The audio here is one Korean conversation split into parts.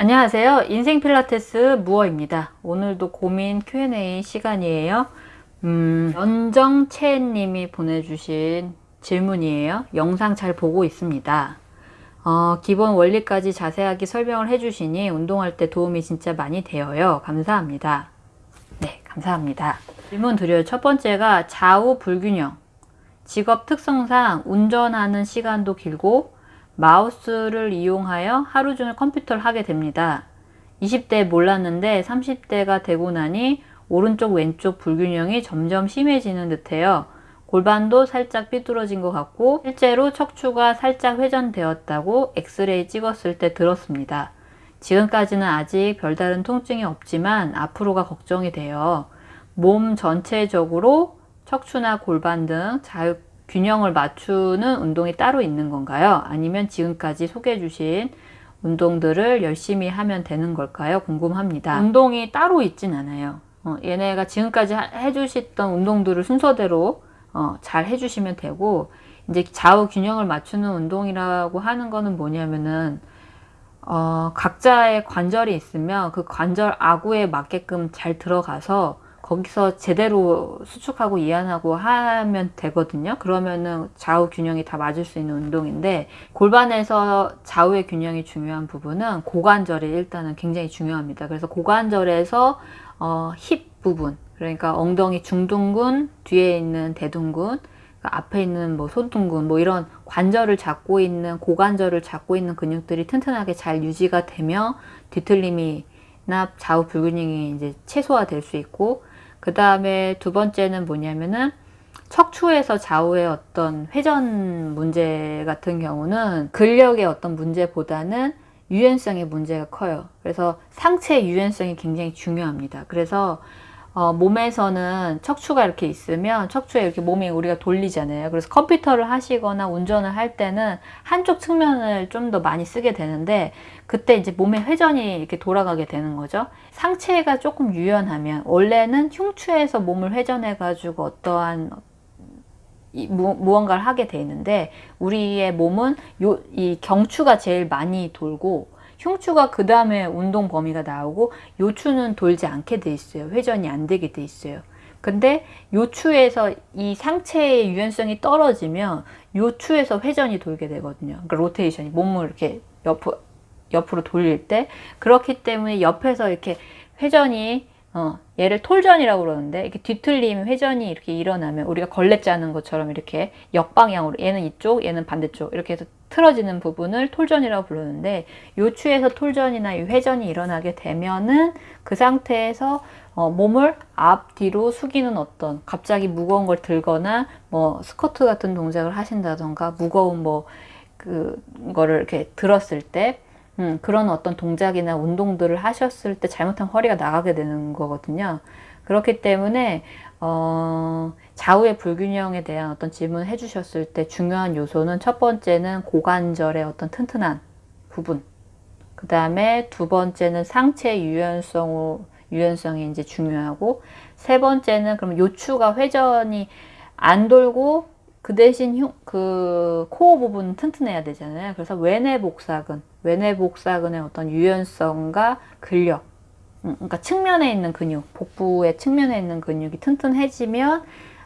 안녕하세요. 인생 필라테스 무어입니다. 오늘도 고민 Q&A 시간이에요. 음, 연정채 님이 보내주신 질문이에요. 영상 잘 보고 있습니다. 어, 기본 원리까지 자세하게 설명을 해주시니 운동할 때 도움이 진짜 많이 되어요. 감사합니다. 네, 감사합니다. 질문 드려요. 첫 번째가 좌우 불균형. 직업 특성상 운전하는 시간도 길고 마우스를 이용하여 하루 종일 컴퓨터를 하게 됩니다. 20대 몰랐는데 30대가 되고 나니 오른쪽 왼쪽 불균형이 점점 심해지는 듯해요. 골반도 살짝 삐뚤어진 것 같고 실제로 척추가 살짝 회전되었다고 엑스레이 찍었을 때 들었습니다. 지금까지는 아직 별다른 통증이 없지만 앞으로가 걱정이 돼요. 몸 전체적으로 척추나 골반 등 자유 균형을 맞추는 운동이 따로 있는 건가요? 아니면 지금까지 소개해 주신 운동들을 열심히 하면 되는 걸까요? 궁금합니다. 운동이 따로 있진 않아요. 어, 얘네가 지금까지 해주셨던 운동들을 순서대로 어, 잘 해주시면 되고 이제 좌우 균형을 맞추는 운동이라고 하는 거는 뭐냐면은 어, 각자의 관절이 있으면 그 관절 아구에 맞게끔 잘 들어가서 거기서 제대로 수축하고 이완하고 하면 되거든요. 그러면은 좌우 균형이 다 맞을 수 있는 운동인데 골반에서 좌우의 균형이 중요한 부분은 고관절이 일단은 굉장히 중요합니다. 그래서 고관절에서 어, 힙 부분 그러니까 엉덩이 중둔근 뒤에 있는 대둔근 그러니까 앞에 있는 뭐 손등근 뭐 이런 관절을 잡고 있는 고관절을 잡고 있는 근육들이 튼튼하게 잘 유지가 되며 뒤틀림이나 좌우 불균형이 이제 최소화될 수 있고 그 다음에 두 번째는 뭐냐면은 척추에서 좌우의 어떤 회전 문제 같은 경우는 근력의 어떤 문제보다는 유연성의 문제가 커요. 그래서 상체 유연성이 굉장히 중요합니다. 그래서 어, 몸에서는 척추가 이렇게 있으면 척추에 이렇게 몸이 우리가 돌리잖아요. 그래서 컴퓨터를 하시거나 운전을 할 때는 한쪽 측면을 좀 더 많이 쓰게 되는데 그때 이제 몸의 회전이 이렇게 돌아가게 되는 거죠. 상체가 조금 유연하면 원래는 흉추에서 몸을 회전해 가지고 어떠한 이, 무, 무언가를 하게 돼 있는데 우리의 몸은 요, 이 경추가 제일 많이 돌고 흉추가 그 다음에 운동 범위가 나오고 요추는 돌지 않게 돼 있어요. 회전이 안 되게 돼 있어요. 근데 요추에서 이 상체의 유연성이 떨어지면 요추에서 회전이 돌게 되거든요. 그러니까 로테이션이 몸을 이렇게 옆, 옆으로 돌릴 때 그렇기 때문에 옆에서 이렇게 회전이 어, 얘를 톨전이라고 그러는데 이렇게 뒤틀림 회전이 이렇게 일어나면 우리가 걸레 짜는 것처럼 이렇게 역방향으로 얘는 이쪽 얘는 반대쪽 이렇게 해서 틀어지는 부분을 톨전이라고 부르는데 요추에서 톨전이나 회전이 일어나게 되면은 그 상태에서 어, 몸을 앞뒤로 숙이는 어떤 갑자기 무거운 걸 들거나 뭐 스쿼트 같은 동작을 하신다던가 무거운 뭐 그거를 이렇게 들었을 때 음, 그런 어떤 동작이나 운동들을 하셨을 때 잘못하면 허리가 나가게 되는 거거든요. 그렇기 때문에 어, 좌우의 불균형에 대한 어떤 질문을 해주셨을 때 중요한 요소는 첫 번째는 고관절의 어떤 튼튼한 부분 그 다음에 두 번째는 상체 유연성 유연성이 이제 중요하고 세 번째는 그럼 요추가 회전이 안 돌고 그 대신 흉, 그 코어 부분 튼튼해야 되잖아요. 그래서 외내 복사근, 외내 복사근의 어떤 유연성과 근력, 음, 그러니까 측면에 있는 근육, 복부의 측면에 있는 근육이 튼튼해지면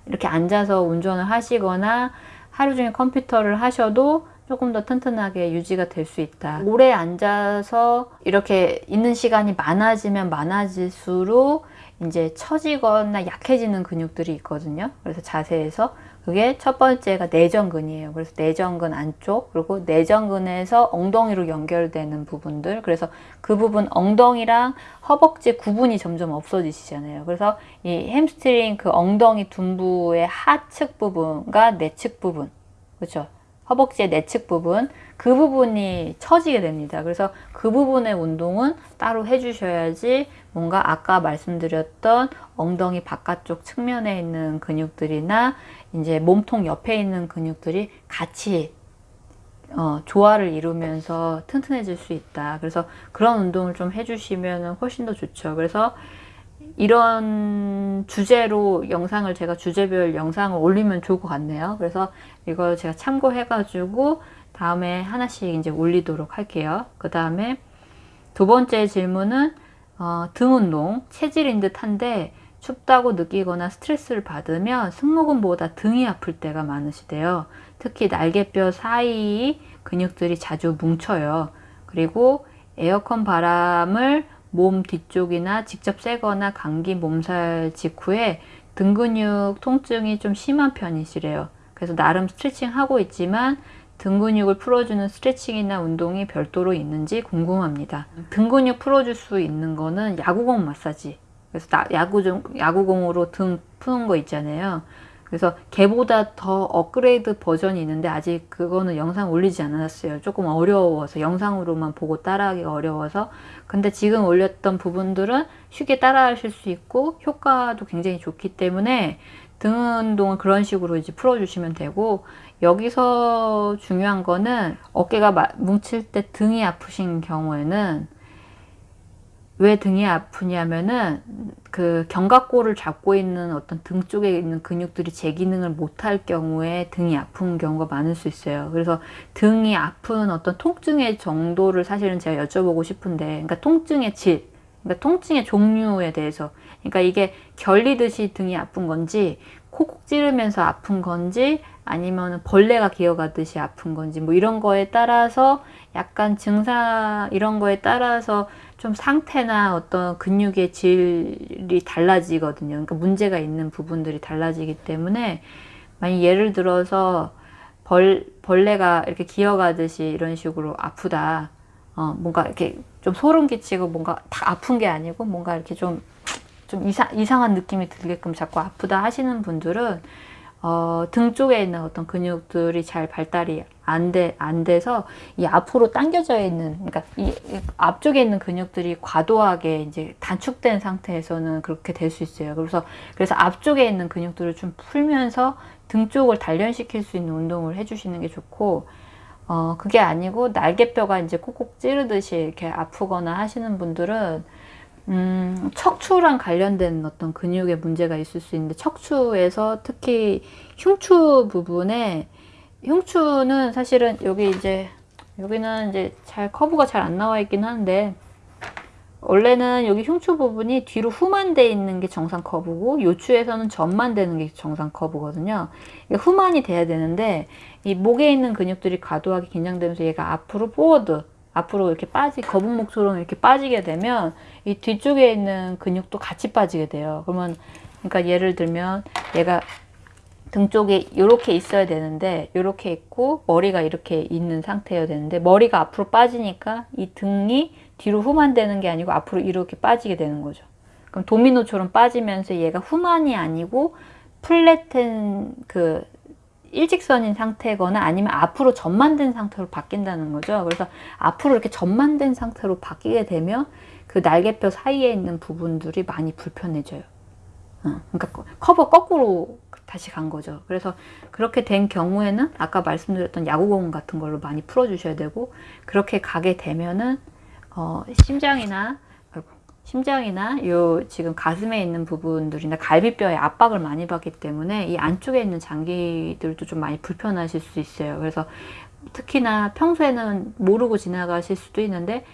이렇게 앉아서 운전을 하시거나 하루 종일 컴퓨터를 하셔도 조금 더 튼튼하게 유지가 될 수 있다. 오래 앉아서 이렇게 있는 시간이 많아지면 많아질수록 이제 처지거나 약해지는 근육들이 있거든요. 그래서 자세에서 그게 첫 번째가 내전근이에요. 그래서 내전근 안쪽 그리고 내전근에서 엉덩이로 연결되는 부분들 그래서 그 부분 엉덩이랑 허벅지 구분이 점점 없어지시잖아요. 그래서 이 햄스트링 그 엉덩이 둔부의 하측 부분과 내측 부분 그렇죠. 허벅지의 내측 부분 그 부분이 처지게 됩니다. 그래서 그 부분의 운동은 따로 해주셔야지 뭔가 아까 말씀드렸던 엉덩이 바깥쪽 측면에 있는 근육들이나 이제 몸통 옆에 있는 근육들이 같이 어, 조화를 이루면서 튼튼해질 수 있다. 그래서 그런 운동을 좀 해주시면 훨씬 더 좋죠. 그래서 이런 주제로 영상을 제가 주제별 영상을 올리면 좋을 것 같네요. 그래서 이걸 제가 참고해가지고 다음에 하나씩 이제 올리도록 할게요. 그 다음에 두 번째 질문은 어, 등 운동, 체질인 듯한데 춥다고 느끼거나 스트레스를 받으면 승모근보다 등이 아플 때가 많으시대요. 특히 날개뼈 사이 근육들이 자주 뭉쳐요. 그리고 에어컨 바람을 몸 뒤쪽이나 직접 쐬거나 감기 몸살 직후에 등 근육 통증이 좀 심한 편이시래요. 그래서 나름 스트레칭 하고 있지만 등 근육을 풀어주는 스트레칭이나 운동이 별도로 있는지 궁금합니다. 등 근육 풀어줄 수 있는 거는 야구공 마사지. 그래서 나, 야구종, 야구공으로 등 푸는 거 있잖아요. 그래서 걔보다 더 업그레이드 버전이 있는데 아직 그거는 영상 올리지 않았어요. 조금 어려워서 영상으로만 보고 따라하기가 어려워서 근데 지금 올렸던 부분들은 쉽게 따라하실 수 있고 효과도 굉장히 좋기 때문에 등 운동은 그런 식으로 이제 풀어주시면 되고 여기서 중요한 거는 어깨가 뭉칠 때 등이 아프신 경우에는 왜 등이 아프냐면은 그 견갑골을 잡고 있는 어떤 등 쪽에 있는 근육들이 제 기능을 못할 경우에 등이 아픈 경우가 많을 수 있어요. 그래서 등이 아픈 어떤 통증의 정도를 사실은 제가 여쭤보고 싶은데, 그러니까 통증의 질, 그러니까 통증의 종류에 대해서, 그러니까 이게 결리듯이 등이 아픈 건지, 콕콕 찌르면서 아픈 건지, 아니면 벌레가 기어가듯이 아픈 건지, 뭐 이런 거에 따라서 약간 증상 이런 거에 따라서 좀 상태나 어떤 근육의 질이 달라지거든요. 그러니까 문제가 있는 부분들이 달라지기 때문에 만약 예를 들어서 벌, 벌레가 이렇게 기어가듯이 이런 식으로 아프다. 어, 뭔가 이렇게 좀 소름 끼치고 뭔가 다 아픈 게 아니고 뭔가 이렇게 좀, 좀 이상, 이상한 느낌이 들게끔 자꾸 아프다 하시는 분들은 어, 등 쪽에 있는 어떤 근육들이 잘 발달이 안, 돼, 안 돼서 이 앞으로 당겨져 있는, 그러니까 이, 이 앞쪽에 있는 근육들이 과도하게 이제 단축된 상태에서는 그렇게 될 수 있어요. 그래서, 그래서 앞쪽에 있는 근육들을 좀 풀면서 등 쪽을 단련시킬 수 있는 운동을 해주시는 게 좋고, 어, 그게 아니고 날개뼈가 이제 콕콕 찌르듯이 이렇게 아프거나 하시는 분들은 음, 척추랑 관련된 어떤 근육에 문제가 있을 수 있는데 척추에서 특히 흉추 부분에 흉추는 사실은 여기 이제 여기는 이제 잘 커브가 잘 안 나와 있긴 하는데 원래는 여기 흉추 부분이 뒤로 후만 돼 있는 게 정상 커브고 요추에서는 전만 되는 게 정상 커브거든요. 후만이 돼야 되는데 이 목에 있는 근육들이 과도하게 긴장되면서 얘가 앞으로 포워드 앞으로 이렇게 빠지 거북목처럼 이렇게 빠지게 되면 이 뒤쪽에 있는 근육도 같이 빠지게 돼요. 그러면 그러니까 예를 들면 얘가 등 쪽에 이렇게 있어야 되는데 이렇게 있고 머리가 이렇게 있는 상태여야 되는데 머리가 앞으로 빠지니까 이 등이 뒤로 후만되는 게 아니고 앞으로 이렇게 빠지게 되는 거죠. 그럼 도미노처럼 빠지면서 얘가 후만이 아니고 플랫한 그 일직선인 상태거나 아니면 앞으로 전만된 상태로 바뀐다는 거죠. 그래서 앞으로 이렇게 전만된 상태로 바뀌게 되면 그 날개뼈 사이에 있는 부분들이 많이 불편해져요. 어, 그러니까 커버 거꾸로 다시 간 거죠. 그래서 그렇게 된 경우에는 아까 말씀드렸던 야구공 같은 걸로 많이 풀어주셔야 되고 그렇게 가게 되면은 어, 심장이나 심장이나 요 지금 가슴에 있는 부분들이나 갈비뼈에 압박을 많이 받기 때문에 이 안쪽에 있는 장기들도 좀 많이 불편하실 수 있어요. 그래서 특히나 평소에는 모르고 지나가실 수도 있는데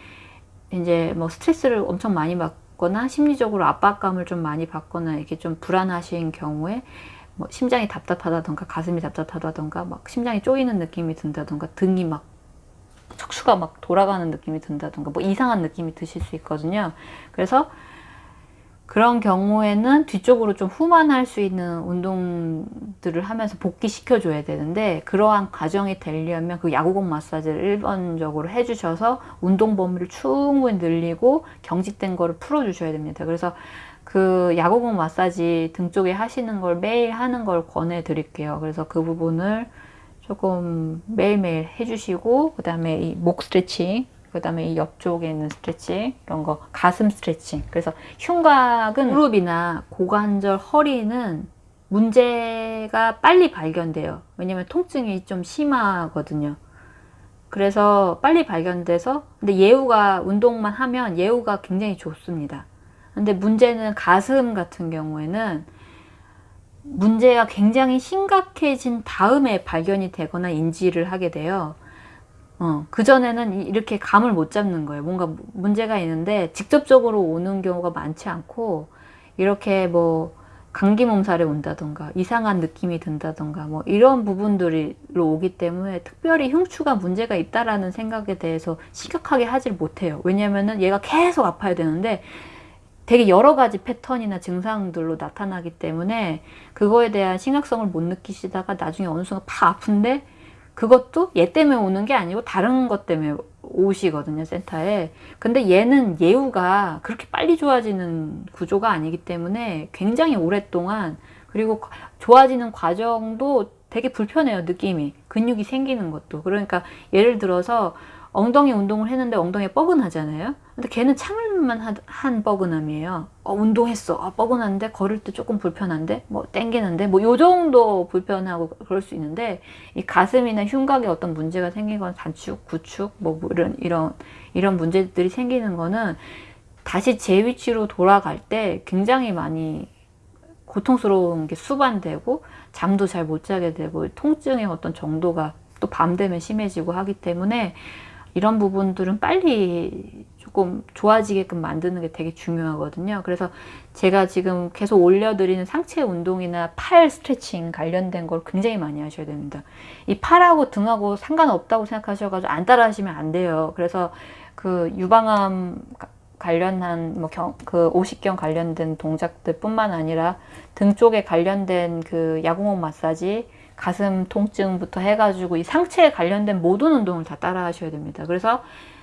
이제 뭐 스트레스를 엄청 많이 받거나 심리적으로 압박감을 좀 많이 받거나 이렇게 좀 불안하신 경우에 뭐 심장이 답답하다던가 가슴이 답답하다던가 막 심장이 쪼이는 느낌이 든다던가 등이 막 척추가 막 돌아가는 느낌이 든다던가 뭐 이상한 느낌이 드실 수 있거든요. 그래서 그런 경우에는 뒤쪽으로 좀 후만할 수 있는 운동들을 하면서 복귀시켜 줘야 되는데 그러한 과정이 되려면 그 야구공 마사지를 일반적으로 해주셔서 운동 범위를 충분히 늘리고 경직된 거를 풀어 주셔야 됩니다. 그래서 그 야구공 마사지 등 쪽에 하시는 걸 매일 하는 걸 권해 드릴게요. 그래서 그 부분을 조금 매일매일 해주시고 그 다음에 이 목 스트레칭 그 다음에 이 옆쪽에 있는 스트레칭 이런 거 가슴 스트레칭. 그래서 흉곽은 무릎이나 고관절 허리는 문제가 빨리 발견돼요. 왜냐면 통증이 좀 심하거든요. 그래서 빨리 발견돼서 근데 예후가 운동만 하면 예후가 굉장히 좋습니다. 근데 문제는 가슴 같은 경우에는 문제가 굉장히 심각해진 다음에 발견이 되거나 인지를 하게 돼요. 어, 그전에는 이- 이렇게 감을 못 잡는 거예요. 뭔가 무- 문제가 있는데 직접적으로 오는 경우가 많지 않고 이렇게 뭐 감기 몸살이 온다던가 이상한 느낌이 든다던가 뭐 이런 부분들로 오기 때문에 특별히 흉추가 문제가 있다라는 생각에 대해서 심각하게 하질 못해요. 왜냐면은 얘가 계속 아파야 되는데 되게 여러 가지 패턴이나 증상들로 나타나기 때문에 그거에 대한 심각성을 못 느끼시다가 나중에 어느 순간 팍 아픈데 그것도 얘 때문에 오는 게 아니고 다른 것 때문에 오시거든요, 센터에. 근데 얘는 예후가 그렇게 빨리 좋아지는 구조가 아니기 때문에 굉장히 오랫동안 그리고 과- 좋아지는 과정도 되게 불편해요, 느낌이. 근육이 생기는 것도. 그러니까 예를 들어서 엉덩이 운동을 했는데 엉덩이에 뻐근하잖아요. 근데 걔는 참을만 한, 한 뻐근함이에요. 어, 운동했어. 아, 뻐근한데 걸을 때 조금 불편한데 뭐 땡기는데 뭐 요 정도 불편하고 그럴 수 있는데 이 가슴이나 흉곽에 어떤 문제가 생기거나 단축, 구축 뭐 이런 이런 이런 문제들이 생기는 거는 다시 제 위치로 돌아갈 때 굉장히 많이 고통스러운 게 수반되고 잠도 잘 못 자게 되고 통증의 어떤 정도가 또 밤 되면 심해지고 하기 때문에 이런 부분들은 빨리 조금 좋아지게끔 만드는 게 되게 중요하거든요. 그래서 제가 지금 계속 올려드리는 상체 운동이나 팔 스트레칭 관련된 걸 굉장히 많이 하셔야 됩니다. 이 팔하고 등하고 상관없다고 생각하셔가지고 안 따라 하시면 안 돼요. 그래서 그 유방암 가- 관련한 뭐그 오십경 관련된 동작들 뿐만 아니라 등 쪽에 관련된 그 야구목 마사지 가슴 통증부터 해가지고 이 상체에 관련된 모든 운동을 다 따라 하셔야 됩니다. 그래서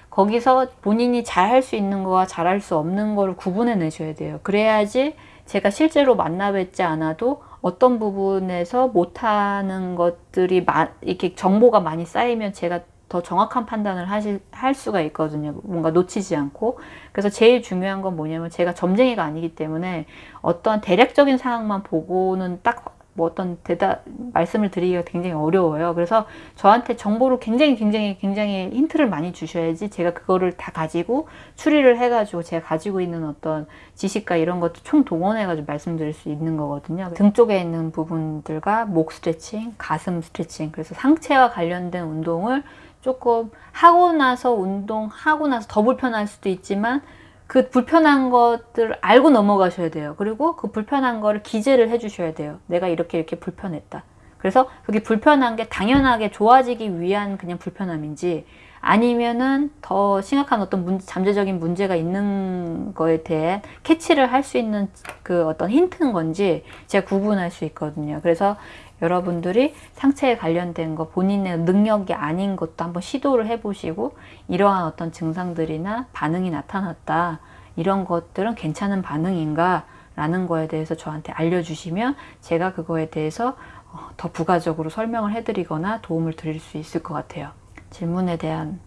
거기서 본인이 잘 할 수 있는 거와 잘 할 수 없는 거를 구분해 내셔야 돼요. 그래야지 제가 실제로 만나 뵙지 않아도 어떤 부분에서 못하는 것들이 마, 이렇게 정보가 많이 쌓이면 제가 더 정확한 판단을 하실, 할 수가 있거든요. 뭔가 놓치지 않고. 그래서 제일 중요한 건 뭐냐면 제가 점쟁이가 아니기 때문에 어떤 대략적인 상황만 보고는 딱 뭐 어떤 대답, 말씀을 드리기가 굉장히 어려워요. 그래서 저한테 정보를 굉장히 굉장히 굉장히 힌트를 많이 주셔야지 제가 그거를 다 가지고 추리를 해가지고 제가 가지고 있는 어떤 지식과 이런 것도 총 동원해가지고 말씀드릴 수 있는 거거든요. 등 쪽에 있는 부분들과 목 스트레칭, 가슴 스트레칭, 그래서 상체와 관련된 운동을 조금 하고 나서 운동하고 나서 더 불편할 수도 있지만 그 불편한 것들을 알고 넘어가셔야 돼요. 그리고 그 불편한 거를 기재를 해주셔야 돼요. 내가 이렇게 이렇게 불편했다. 그래서 그게 불편한 게 당연하게 좋아지기 위한 그냥 불편함인지 아니면은 더 심각한 어떤 문, 잠재적인 문제가 있는 거에 대해 캐치를 할 수 있는 그 어떤 힌트인 건지 제가 구분할 수 있거든요. 그래서 여러분들이 상체에 관련된 거 본인의 능력이 아닌 것도 한번 시도를 해보시고 이러한 어떤 증상들이나 반응이 나타났다. 이런 것들은 괜찮은 반응인가? 라는 거에 대해서 저한테 알려주시면 제가 그거에 대해서 어, 더 부가적으로 설명을 해드리거나 도움을 드릴 수 있을 것 같아요. 질문에 대한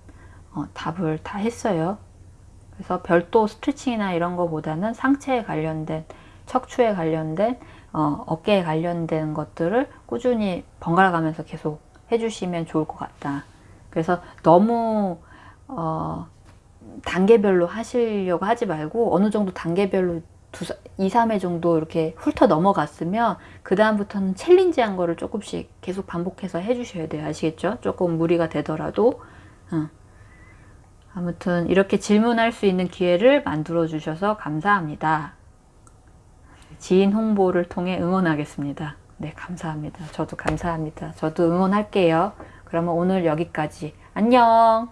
어, 답을 다 했어요. 그래서 별도 스트레칭이나 이런 거보다는 상체에 관련된 척추에 관련된 어, 어깨에 관련된 것들을 꾸준히 번갈아 가면서 계속 해주시면 좋을 것 같다. 그래서 너무 어, 단계별로 하시려고 하지 말고 어느 정도 단계별로 두, 2, 3회 정도 이렇게 훑어 넘어갔으면 그 다음부터는 챌린지한 거를 조금씩 계속 반복해서 해주셔야 돼요. 아시겠죠? 조금 무리가 되더라도 응. 아무튼 이렇게 질문할 수 있는 기회를 만들어 주셔서 감사합니다. 지인 홍보를 통해 응원하겠습니다. 네, 감사합니다. 저도 감사합니다. 저도 응원할게요. 그러면 오늘 여기까지. 안녕!